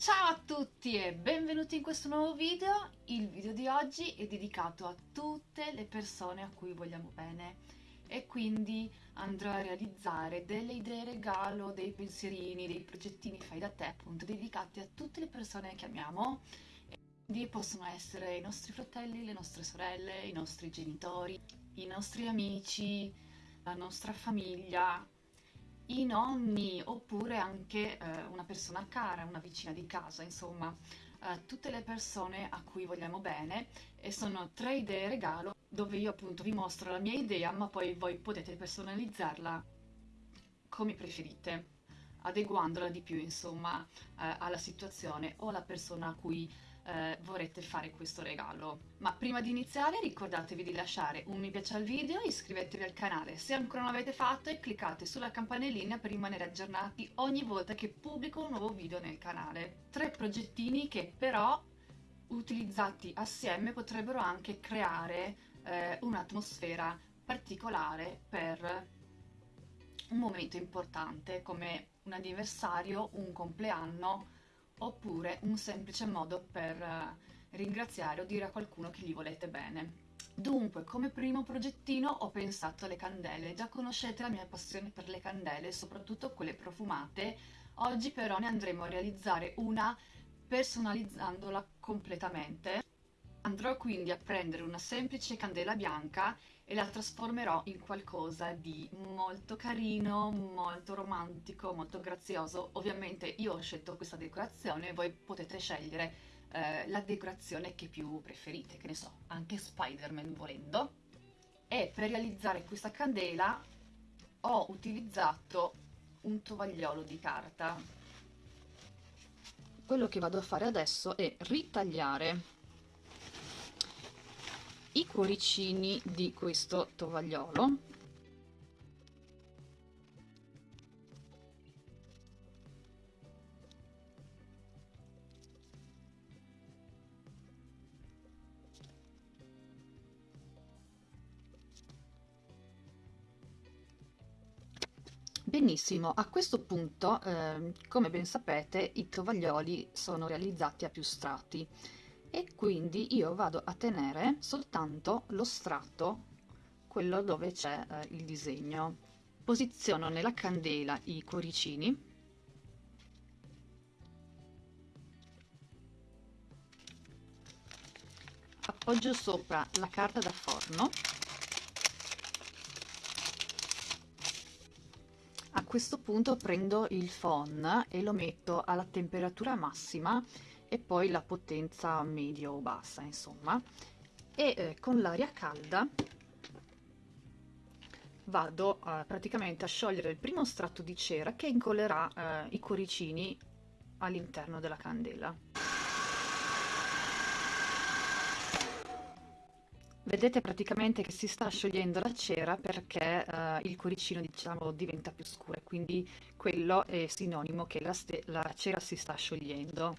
Ciao a tutti e benvenuti in questo nuovo video. Il video di oggi è dedicato a tutte le persone a cui vogliamo bene. E quindi andrò a realizzare delle idee regalo, dei pensierini, dei progettini fai da te appunto dedicati a tutte le persone che amiamo. Quindi possono essere i nostri fratelli, le nostre sorelle, i nostri genitori, i nostri amici, la nostra famiglia, i nonni oppure anche eh, una persona cara, una vicina di casa, insomma. Eh, tutte le persone a cui vogliamo bene e sono tre idee regalo dove io appunto vi mostro la mia idea ma poi voi potete personalizzarla come preferite adeguandola di più insomma eh, alla situazione o alla persona a cui eh, vorrete fare questo regalo. Ma prima di iniziare ricordatevi di lasciare un mi piace al video, iscrivetevi al canale se ancora non l'avete fatto e cliccate sulla campanellina per rimanere aggiornati ogni volta che pubblico un nuovo video nel canale. Tre progettini che però utilizzati assieme potrebbero anche creare eh, un'atmosfera particolare per un momento importante come un anniversario, un compleanno oppure un semplice modo per eh, ringraziare o dire a qualcuno che gli volete bene. Dunque, come primo progettino ho pensato alle candele, già conoscete la mia passione per le candele, soprattutto quelle profumate, oggi però ne andremo a realizzare una personalizzandola completamente. Andrò quindi a prendere una semplice candela bianca e la trasformerò in qualcosa di molto carino, molto romantico, molto grazioso. Ovviamente io ho scelto questa decorazione, voi potete scegliere eh, la decorazione che più preferite, che ne so, anche Spider-Man volendo. E per realizzare questa candela ho utilizzato un tovagliolo di carta. Quello che vado a fare adesso è ritagliare i cuoricini di questo tovagliolo. Benissimo, a questo punto, eh, come ben sapete, i tovaglioli sono realizzati a più strati e quindi io vado a tenere soltanto lo strato quello dove c'è eh, il disegno. Posiziono nella candela i cuoricini. Appoggio sopra la carta da forno. A questo punto prendo il phon e lo metto alla temperatura massima e poi la potenza medio o bassa insomma. E eh, con l'aria calda vado eh, praticamente a sciogliere il primo strato di cera che incollerà eh, i cuoricini all'interno della candela. Vedete praticamente che si sta sciogliendo la cera perché uh, il cuoricino diciamo diventa più scuro quindi quello è sinonimo che la, la cera si sta sciogliendo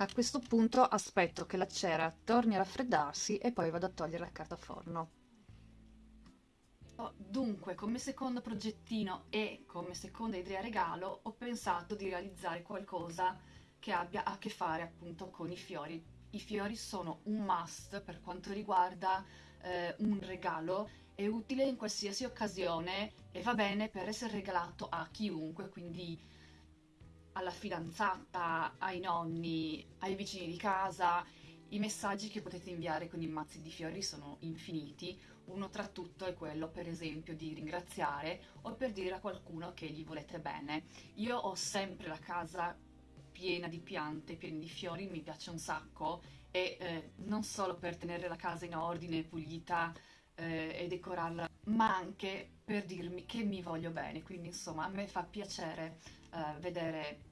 A questo punto aspetto che la cera torni a raffreddarsi e poi vado a togliere la carta forno. Oh, dunque, come secondo progettino e come seconda idea regalo ho pensato di realizzare qualcosa che abbia a che fare appunto con i fiori. I fiori sono un must per quanto riguarda eh, un regalo, è utile in qualsiasi occasione e va bene per essere regalato a chiunque, quindi alla fidanzata, ai nonni, ai vicini di casa. I messaggi che potete inviare con i mazzi di fiori sono infiniti, uno tra tutto è quello per esempio di ringraziare o per dire a qualcuno che gli volete bene. Io ho sempre la casa piena di piante, piena di fiori, mi piace un sacco e eh, non solo per tenere la casa in ordine, pulita eh, e decorarla, ma anche per dirmi che mi voglio bene, quindi insomma a me fa piacere eh, vedere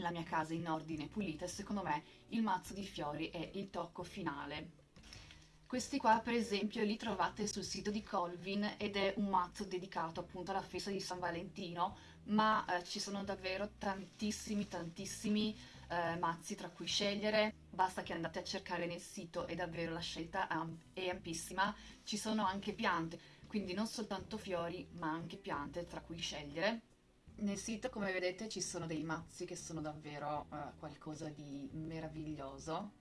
la mia casa in ordine pulita e secondo me il mazzo di fiori è il tocco finale. Questi qua per esempio li trovate sul sito di Colvin ed è un mazzo dedicato appunto alla festa di San Valentino ma eh, ci sono davvero tantissimi tantissimi eh, mazzi tra cui scegliere, basta che andate a cercare nel sito e davvero la scelta è ampissima, ci sono anche piante, quindi non soltanto fiori ma anche piante tra cui scegliere. Nel sito come vedete ci sono dei mazzi che sono davvero uh, qualcosa di meraviglioso.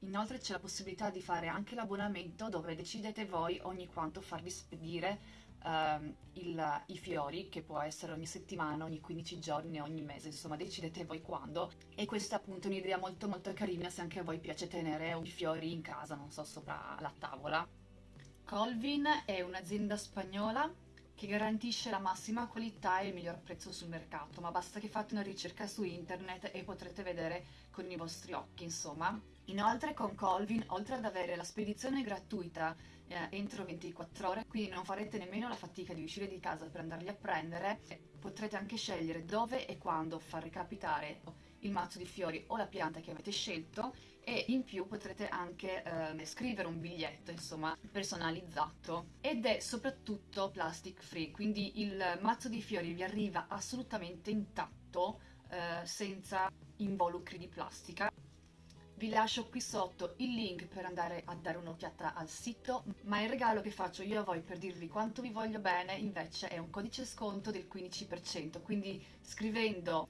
Inoltre c'è la possibilità di fare anche l'abbonamento dove decidete voi ogni quanto farvi spedire uh, il, i fiori, che può essere ogni settimana, ogni 15 giorni, ogni mese, insomma decidete voi quando. E questa è appunto un'idea molto molto carina se anche a voi piace tenere i fiori in casa, non so, sopra la tavola. Colvin è un'azienda spagnola che garantisce la massima qualità e il miglior prezzo sul mercato, ma basta che fate una ricerca su internet e potrete vedere con i vostri occhi, insomma. Inoltre con Colvin, oltre ad avere la spedizione gratuita eh, entro 24 ore, quindi non farete nemmeno la fatica di uscire di casa per andarli a prendere, potrete anche scegliere dove e quando far recapitare il mazzo di fiori o la pianta che avete scelto e in più potrete anche eh, scrivere un biglietto insomma personalizzato. Ed è soprattutto plastic free quindi il mazzo di fiori vi arriva assolutamente intatto eh, senza involucri di plastica. Vi lascio qui sotto il link per andare a dare un'occhiata al sito, ma il regalo che faccio io a voi per dirvi quanto vi voglio bene invece è un codice sconto del 15%, quindi scrivendo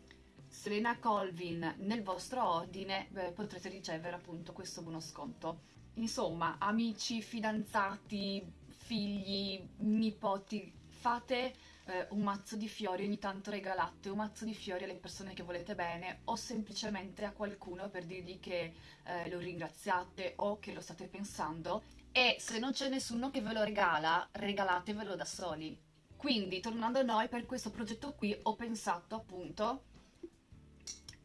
Selena Colvin nel vostro ordine beh, potrete ricevere appunto questo buono sconto. Insomma, amici, fidanzati, figli, nipoti, fate eh, un mazzo di fiori, ogni tanto regalate un mazzo di fiori alle persone che volete bene o semplicemente a qualcuno per dirgli che eh, lo ringraziate o che lo state pensando e se non c'è nessuno che ve lo regala, regalatevelo da soli. Quindi, tornando a noi, per questo progetto qui ho pensato appunto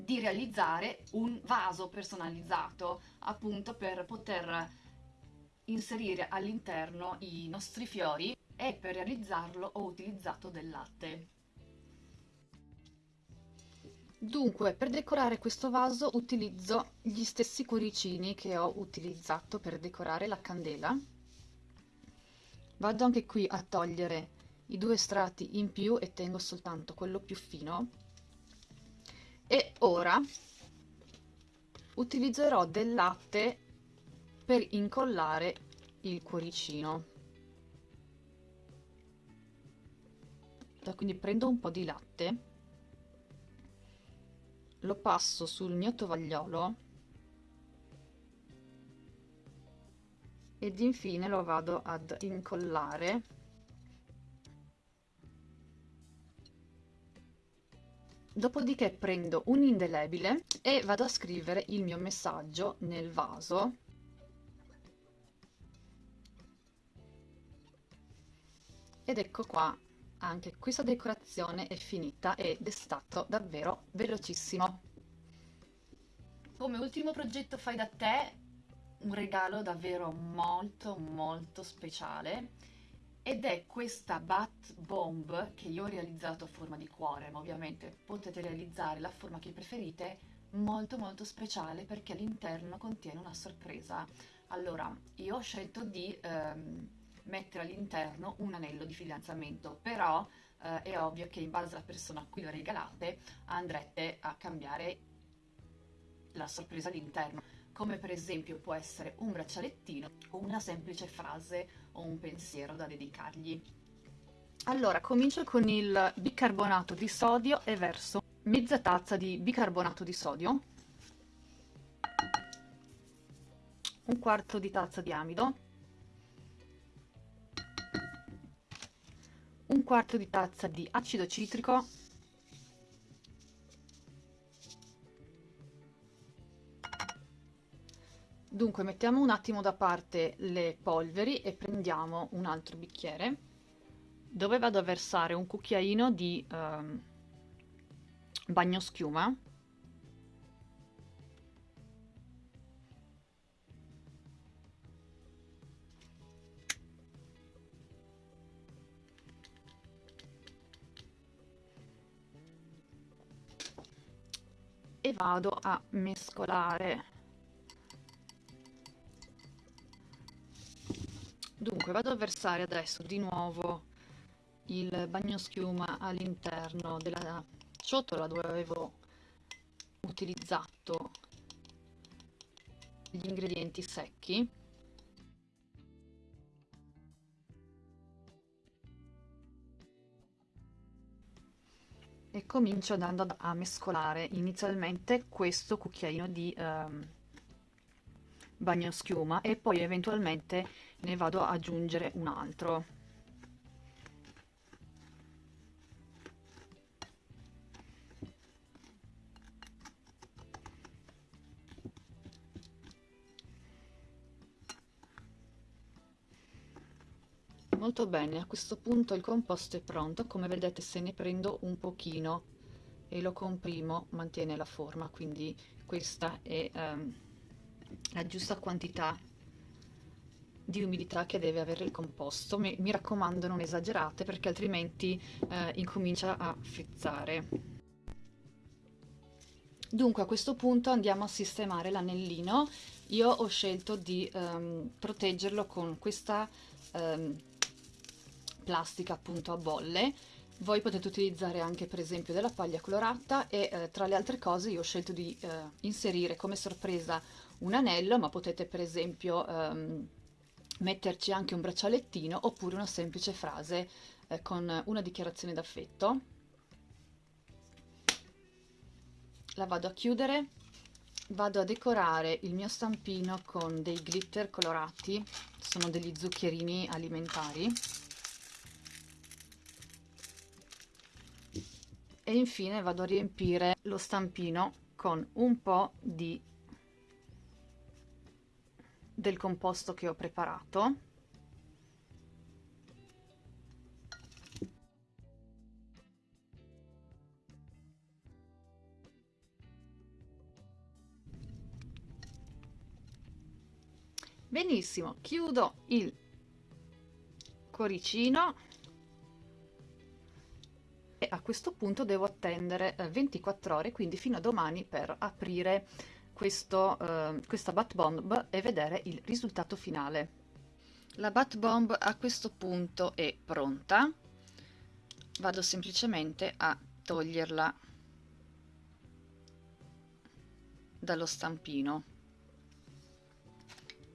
di realizzare un vaso personalizzato appunto per poter inserire all'interno i nostri fiori e per realizzarlo ho utilizzato del latte. Dunque, per decorare questo vaso utilizzo gli stessi cuoricini che ho utilizzato per decorare la candela. Vado anche qui a togliere i due strati in più e tengo soltanto quello più fino. E ora utilizzerò del latte per incollare il cuoricino. quindi prendo un po' di latte lo passo sul mio tovagliolo ed infine lo vado ad incollare dopodiché prendo un indelebile e vado a scrivere il mio messaggio nel vaso ed ecco qua anche questa decorazione è finita ed è stato davvero velocissimo. Come ultimo progetto fai da te, un regalo davvero molto molto speciale ed è questa Bat Bomb che io ho realizzato a forma di cuore, ma ovviamente potete realizzare la forma che preferite, molto molto speciale perché all'interno contiene una sorpresa. Allora, io ho scelto di ehm, mettere all'interno un anello di fidanzamento, però eh, è ovvio che in base alla persona a cui lo regalate andrete a cambiare la sorpresa all'interno, come per esempio può essere un braccialettino o una semplice frase o un pensiero da dedicargli. Allora, comincio con il bicarbonato di sodio e verso mezza tazza di bicarbonato di sodio, un quarto di tazza di amido, un quarto di tazza di acido citrico dunque mettiamo un attimo da parte le polveri e prendiamo un altro bicchiere dove vado a versare un cucchiaino di um, bagno e vado a mescolare dunque vado a versare adesso di nuovo il bagnoschiuma all'interno della ciotola dove avevo utilizzato gli ingredienti secchi. E comincio andando a mescolare inizialmente questo cucchiaino di um, bagno schiuma e poi eventualmente ne vado ad aggiungere un altro. Molto bene a questo punto il composto è pronto. Come vedete se ne prendo un pochino e lo comprimo mantiene la forma quindi questa è um, la giusta quantità di umidità che deve avere il composto. Mi, mi raccomando non esagerate perché altrimenti eh, incomincia a frizzare. Dunque a questo punto andiamo a sistemare l'anellino. Io ho scelto di um, proteggerlo con questa um, plastica appunto a bolle. Voi potete utilizzare anche per esempio della paglia colorata e eh, tra le altre cose io ho scelto di eh, inserire come sorpresa un anello ma potete per esempio ehm, metterci anche un braccialettino oppure una semplice frase eh, con una dichiarazione d'affetto. La vado a chiudere. Vado a decorare il mio stampino con dei glitter colorati. Sono degli zuccherini alimentari. E infine vado a riempire lo stampino con un po' di del composto che ho preparato. Benissimo chiudo il cuoricino e a questo punto devo attendere eh, 24 ore, quindi fino a domani per aprire questo, eh, questa bat bomb e vedere il risultato finale. La bat bomb a questo punto è pronta, vado semplicemente a toglierla dallo stampino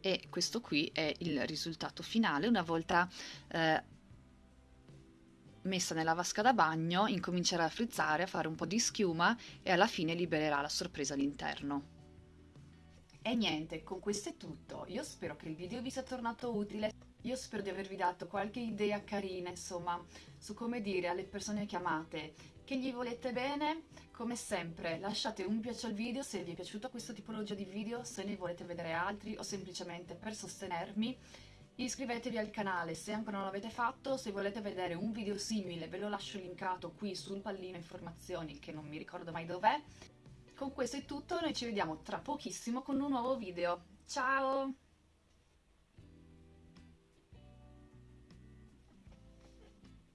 e questo qui è il risultato finale una volta eh, messa nella vasca da bagno incomincerà a frizzare, a fare un po' di schiuma e alla fine libererà la sorpresa all'interno. E niente, con questo è tutto. Io spero che il video vi sia tornato utile. Io spero di avervi dato qualche idea carina, insomma, su come dire alle persone chiamate che gli volete bene. Come sempre, lasciate un piace al video se vi è piaciuta questa tipologia di video, se ne volete vedere altri o semplicemente per sostenermi Iscrivetevi al canale se ancora non l'avete fatto, se volete vedere un video simile ve lo lascio linkato qui sul pallino informazioni che non mi ricordo mai dov'è. Con questo è tutto, noi ci vediamo tra pochissimo con un nuovo video. Ciao!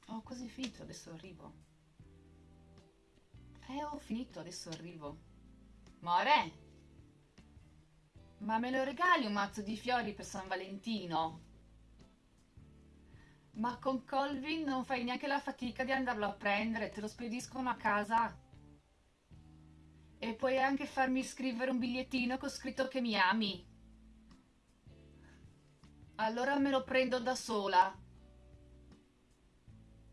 Ho quasi finito, adesso arrivo. Eh, ho finito, adesso arrivo. More! Ma me lo regali un mazzo di fiori per San Valentino? Ma con Colvin non fai neanche la fatica di andarlo a prendere, te lo spediscono a casa. E puoi anche farmi scrivere un bigliettino con scritto che mi ami. Allora me lo prendo da sola.